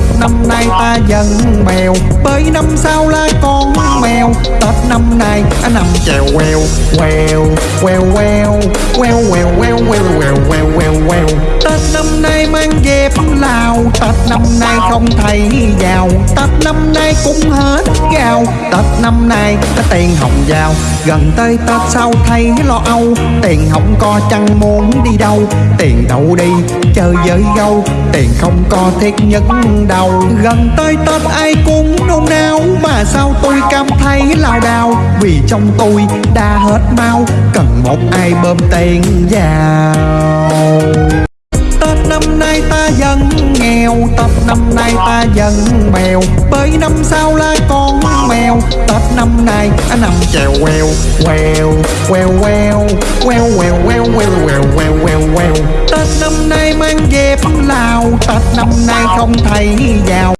Tết năm nay ta dần mèo, Bởi năm sau là con mèo Tết năm nay anh nằm chèo quèo Quèo quèo quèo Quèo quèo quèo quèo quèo quèo quèo quèo Tết năm nay mang dép Lào Tết năm nay không thấy giàu Tết năm nay cũng hết gạo Tết năm nay có tiền hồng giàu Gần tới Tết sau thấy lo âu Tiền không có chẳng muốn đi đâu Tiền đâu đi chơi với gâu Tiền không có thiết nhất đâu Gần tới Tết ai cũng nôn nao, Mà sao tôi cảm thấy lao đao? Vì trong tôi đã hết mau, Cần một ai bơm tiền vào. Tết năm nay ta dần nghèo, Tết năm nay ta dần bèo. Bởi năm sau là con mèo, Tết năm nay anh nằm chèo quèo Quèo quèo quèo Quèo quèo quèo quèo lao Lào Tết năm nay không thấy giàu.